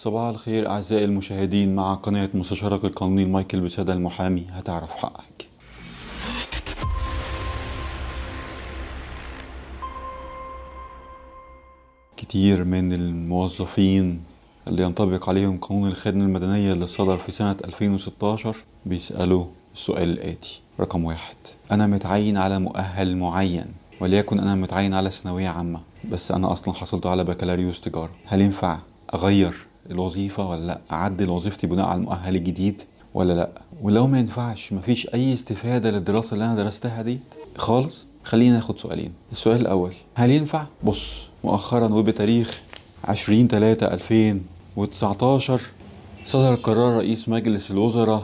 صباح الخير أعزائي المشاهدين مع قناة مستشارك القانوني مايكل بسادة المحامي. هتعرف حقك. كتير من الموظفين اللي ينطبق عليهم قانون الخدمة المدنية اللي صدر في سنة 2016 بيسألوا السؤال الآتي رقم واحد أنا متعين على مؤهل معين وليكن أنا متعين على ثانوية عامة بس أنا أصلا حصلت على بكالوريوس تجارة. هل ينفع أغير الوظيفة ولا لأ؟ أعدل وظيفتي بناء على المؤهل الجديد ولا لأ؟ ولو ما ينفعش مفيش أي استفادة للدراسة اللي أنا درستها دي؟ خالص؟ خلينا ناخد سؤالين. السؤال الأول هل ينفع؟ بص مؤخرا وبتاريخ 20 3 2019 صدر قرار رئيس مجلس الوزراء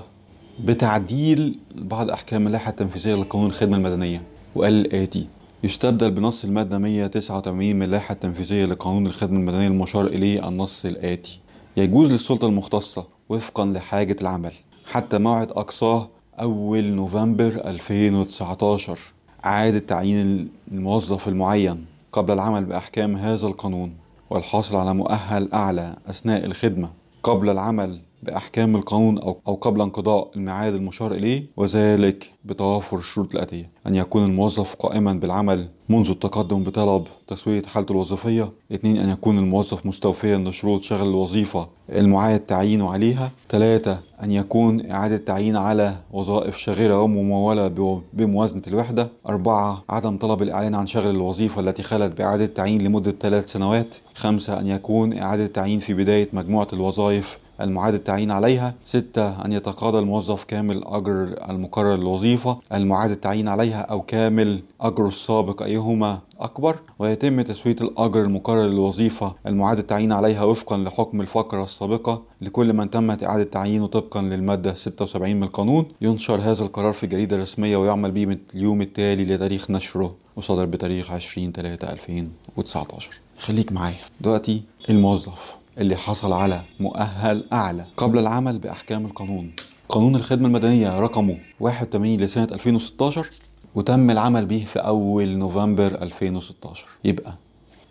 بتعديل بعض أحكام اللائحة التنفيذية لقانون الخدمة المدنية وقال الآتي يستبدل بنص المادة 189 من اللائحة التنفيذية لقانون الخدمة المدنية المشار إليه النص الآتي. يجوز للسلطة المختصة وفقا لحاجة العمل. حتى موعد أقصاه أول نوفمبر 2019 إعادة تعيين الموظف المعين قبل العمل بأحكام هذا القانون والحاصل على مؤهل أعلى أثناء الخدمة. قبل العمل بأحكام القانون أو قبل انقضاء الميعاد المشار إليه وذلك بتوافر الشروط الآتية. أن يكون الموظف قائما بالعمل منذ التقدم بطلب تسوية حالته الوظيفية. اثنين أن يكون الموظف مستوفيا لشروط شغل الوظيفة المعاد تعيينه عليها. ثلاثة أن يكون إعادة تعيين على وظائف شاغرة وممولة بموازنة الوحدة. أربعة عدم طلب الإعلان عن شغل الوظيفة التي خلت بإعادة تعيين لمدة ثلاث سنوات. خمسة أن يكون إعادة تعيين في بداية مجموعة الوظائف المعاد التعيين عليها. ستة أن يتقاضى الموظف كامل أجر المقرر للوظيفة المعاد التعيين عليها أو كامل أجره السابق أيهما أكبر. ويتم تسوية الأجر المقرر للوظيفة. المعاد التعيين عليها وفقا لحكم الفقرة السابقة. لكل من تمت إعادة تعيينه طبقا للمادة 76 من القانون. ينشر هذا القرار في جريدة رسمية ويعمل به من اليوم التالي لتاريخ نشره. وصدر بتاريخ 20 3 2019 خليك معايا. دلوقتي الموظف. اللي حصل على مؤهل أعلى قبل العمل بأحكام القانون. قانون الخدمة المدنية رقمه 81 لسنة 2016 وتم العمل به في أول نوفمبر 2016 يبقى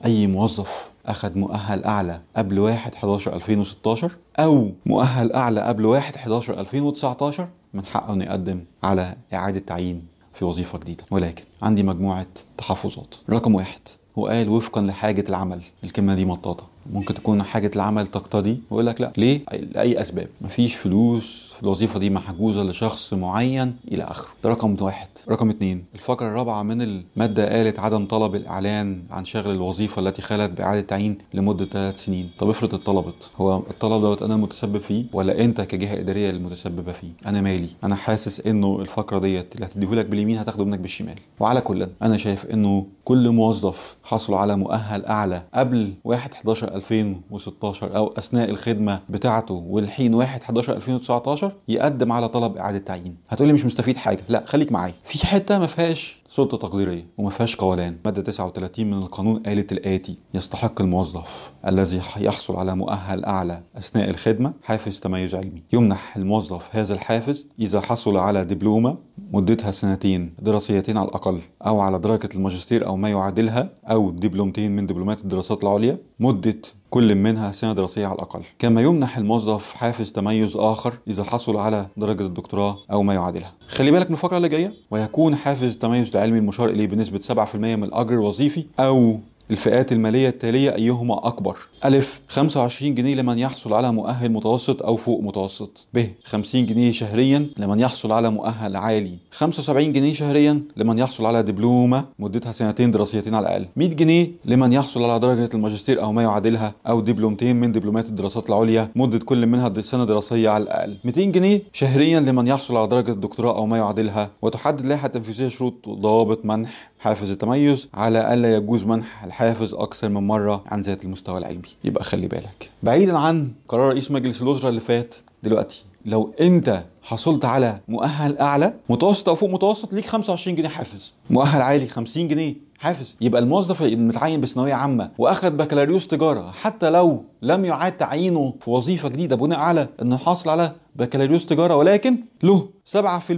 أي موظف أخذ مؤهل أعلى قبل 1 11 2016 أو مؤهل أعلى قبل 1 11 2019 من حقه إنه يقدم على إعادة تعيين في وظيفة جديدة. ولكن عندي مجموعة تحفظات. رقم واحد هو قال وفقا لحاجة العمل. الكلمة دي مطاطة. ممكن تكون حاجة العمل تقتضي. ويقول لك لا ليه؟ لأي أسباب. مفيش فلوس الوظيفة دي محجوزة لشخص معين إلى آخره. ده رقم واحد. رقم اتنين الفقرة الرابعة من المادة قالت عدم طلب الإعلان عن شغل الوظيفة التي خلت بإعادة تعيين لمدة ثلاث سنين. طب افرض اتطلبت هو الطلب دوت أنا المتسبب فيه ولا أنت كجهة إدارية المتسببة فيه؟ أنا مالي. أنا حاسس إنه الفقرة ديت اللي هتديهولك باليمين هتاخده منك بالشمال. وعلى كل أنا شايف إنه كل موظف حصل على مؤهل أعلى قبل 1 11 2016 أو أثناء الخدمة بتاعته والحين 1 11 2019 يقدم على طلب إعادة تعيين. هتقولي مش مستفيد حاجة. لا خليك معايا. في حتة ما فيهاش سلطة تقديرية وما فيهاش قولان. مادة 39 من القانون قالت الآتي. يستحق الموظف الذي يحصل على مؤهل أعلى أثناء الخدمة حافز تميز علمي. يمنح الموظف هذا الحافز إذا حصل على دبلومة مدتها سنتين دراسيتين على الأقل أو على درجة الماجستير أو ما يعادلها أو دبلومتين من دبلومات الدراسات العليا مدة كل منها سنة دراسية على الأقل. كما يمنح الموظف حافز تميز آخر إذا حصل على درجة الدكتوراه أو ما يعادلها. خلي بالك من الفقرة اللي جاية. ويكون حافز التميز العلمي المشار إليه بنسبة 7% من الأجر الوظيفي أو الفئات المالية التالية أيهما أكبر؟ ألف 25 جنيه لمن يحصل على مؤهل متوسط أو فوق متوسط. ب 50 جنيه شهريا لمن يحصل على مؤهل عالي. 75 جنيه شهريا لمن يحصل على دبلومة مدتها سنتين دراسيتين على الأقل. 100 جنيه لمن يحصل على درجة الماجستير أو ما يعادلها أو دبلومتين من دبلومات الدراسات العليا مدة كل منها سنة دراسية على الأقل. 200 جنيه شهريا لمن يحصل على درجة الدكتوراه أو ما يعادلها. وتحدد اللائحة التنفيذية شروط وضوابط منح. حافز التميز على ألا يجوز منح الحافز أكثر من مرة عن ذات المستوى العلمي. يبقى خلي بالك. بعيدا عن قرار رئيس مجلس الوزراء اللي فات دلوقتي لو أنت حصلت على مؤهل أعلى متوسط أو فوق متوسط ليك 25 جنيه حافز مؤهل عالي 50 جنيه. حافز. يبقى الموظف المتعين بثانوية عامة وأخد بكالوريوس تجارة حتى لو لم يعاد تعيينه في وظيفة جديدة بناء على إنه حاصل على بكالوريوس تجارة ولكن له 7%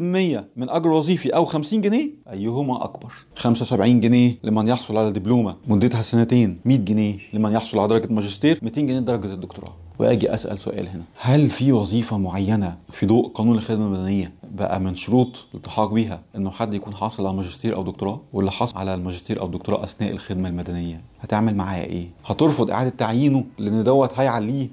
من أجر وظيفي أو 50 جنيه أيهما أكبر؟ 75 جنيه لمن يحصل على دبلومة مدتها سنتين 100 جنيه لمن يحصل على درجة ماجستير 200 جنيه درجة الدكتوراه. وآجي أسأل سؤال هنا. هل في وظيفة معينة في ضوء قانون الخدمة المدنية بقى من شروط الالتحاق بيها إنه حد يكون حاصل على ماجستير أو دكتوراه؟ واللي حصل على الماجستير أو الدكتوراه أثناء الخدمة المدنية هتعمل معاه إيه؟ هترفض إعادة تعيينه لأن دوت هيعليه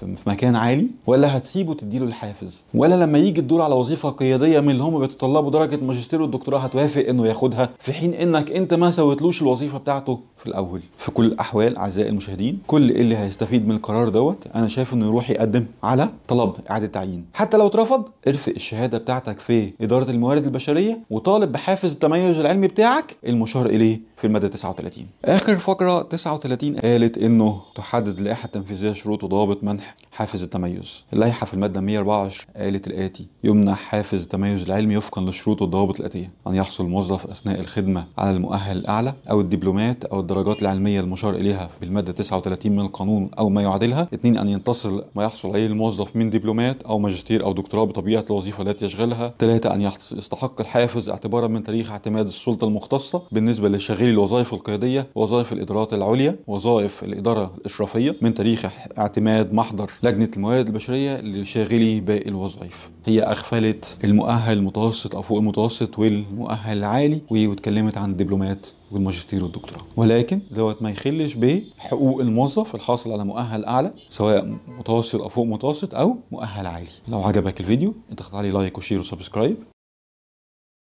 في مكان عالي ولا هتسيبه تديله الحافز ولا لما يجي الدور على وظيفة قيادية من اللي هم بيتطلبوا درجة ماجستير والدكتوراه هتوافق إنه ياخدها في حين إنك أنت ما سويتلوش الوظيفة بتاعته في الأول. في كل الأحوال أعزائي المشاهدين كل اللي هيستفيد من القرار دوت أنا شايف إنه يروح يقدم على طلب إعادة تعيين. حتى لو اترفض ارفق الشهادة بتاعتك في إدارة الموارد البشرية وطالب بحافز التميز العلمي بتاعك المشار إليه في المادة 39 آخر فقرة 39 قالت إنه تحدد اللائحه التنفيذيه شروط وضوابط منح حافز التميز. اللائحه في المادة 124 قالت الآتي. يمنح حافز التميز العلمي وفقا للشروط والضوابط الآتية. أن يحصل الموظف أثناء الخدمة على المؤهل الأعلى أو الدبلومات أو الدرجات العلمية المشار إليها في المادة 39 من القانون أو ما يعادلها. اثنين أن ينتصر ما يحصل عليه الموظف من دبلومات أو ماجستير أو دكتوراه بطبيعة الوظيفة التي يشغلها. ثلاثة أن يحص- يستحق الحافز اعتبارا من تاريخ اعتماد السلطة المختصة بالنسبة لشغيل الوظائف القيادية وظائف الإدارات العليا وظائف الإدارة الإشرافية من تاريخ اعتماد محضر لجنة الموارد البشرية لشاغلي باقي الوظائف. هي أغفلت المؤهل المتوسط أو فوق المتوسط والمؤهل العالي واتكلمت عن الدبلومات والماجستير والدكتوراه. ولكن دوت ما يخلش بحقوق الموظف الحاصل على مؤهل أعلى سواء متوسط أو فوق متوسط أو مؤهل عالي. لو عجبك الفيديو انت عليه like و share و subscribe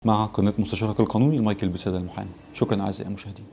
مع قناة مستشارك القانوني المايكل بسادة المحامي. شكرا أعزائي المشاهدين.